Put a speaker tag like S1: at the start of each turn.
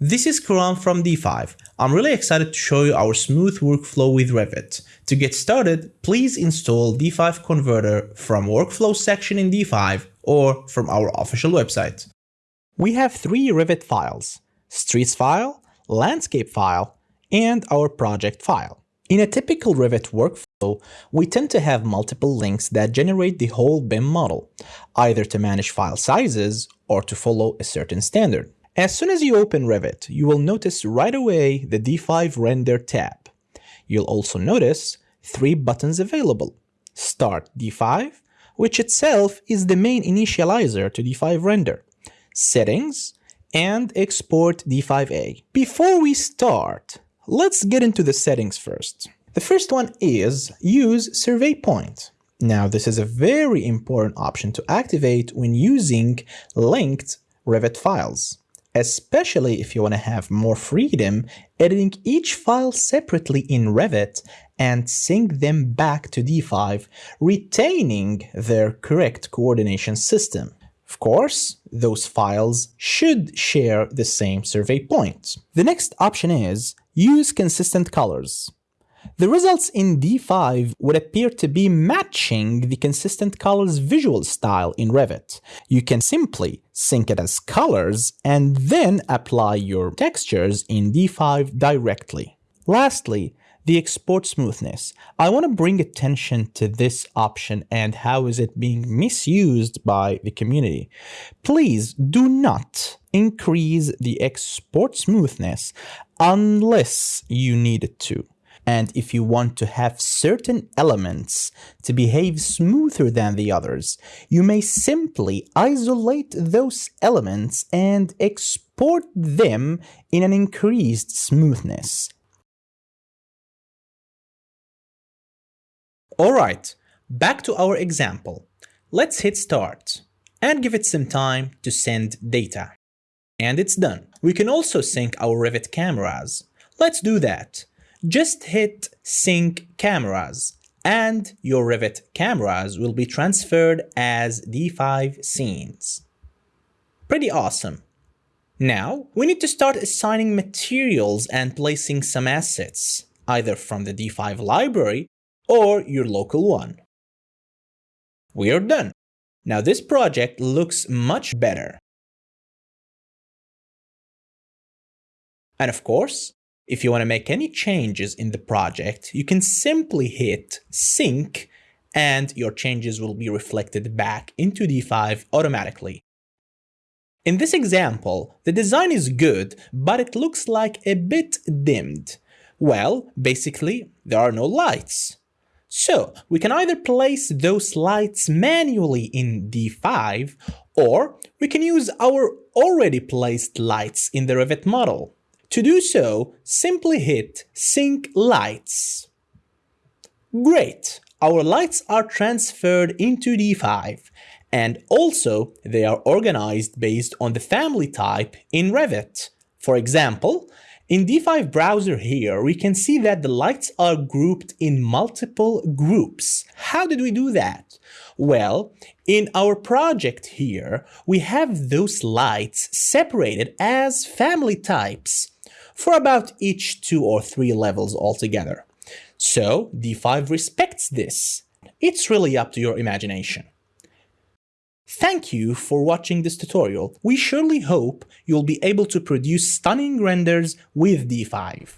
S1: This is Karan from D5. I'm really excited to show you our smooth workflow with Revit. To get started, please install D5 Converter from Workflow section in D5 or from our official website. We have three Revit files, Streets file, Landscape file, and our project file. In a typical Revit workflow, we tend to have multiple links that generate the whole BIM model, either to manage file sizes or to follow a certain standard. As soon as you open Revit, you will notice right away the D5 Render tab. You'll also notice three buttons available. Start D5, which itself is the main initializer to D5 Render, Settings, and Export D5A. Before we start, let's get into the settings first. The first one is Use Survey Point. Now, this is a very important option to activate when using linked Revit files especially if you want to have more freedom editing each file separately in Revit and sync them back to D5, retaining their correct coordination system. Of course, those files should share the same survey point. The next option is use consistent colors. The results in D5 would appear to be matching the consistent colors visual style in Revit. You can simply sync it as colors and then apply your textures in D5 directly. Lastly, the export smoothness. I want to bring attention to this option and how is it being misused by the community. Please do not increase the export smoothness unless you need it to. And if you want to have certain elements to behave smoother than the others, you may simply isolate those elements and export them in an increased smoothness. Alright, back to our example. Let's hit start and give it some time to send data. And it's done. We can also sync our Revit cameras. Let's do that just hit sync cameras and your Revit cameras will be transferred as D5 scenes. Pretty awesome. Now, we need to start assigning materials and placing some assets, either from the D5 library or your local one. We are done. Now this project looks much better. And of course, if you want to make any changes in the project, you can simply hit sync and your changes will be reflected back into D5 automatically. In this example, the design is good, but it looks like a bit dimmed. Well, basically, there are no lights. So, we can either place those lights manually in D5, or we can use our already placed lights in the Revit model. To do so, simply hit Sync Lights. Great! Our lights are transferred into D5 and also they are organized based on the family type in Revit. For example, in D5 browser here, we can see that the lights are grouped in multiple groups. How did we do that? Well, in our project here, we have those lights separated as family types for about each two or three levels altogether. So D5 respects this. It's really up to your imagination. Thank you for watching this tutorial. We surely hope you'll be able to produce stunning renders with D5.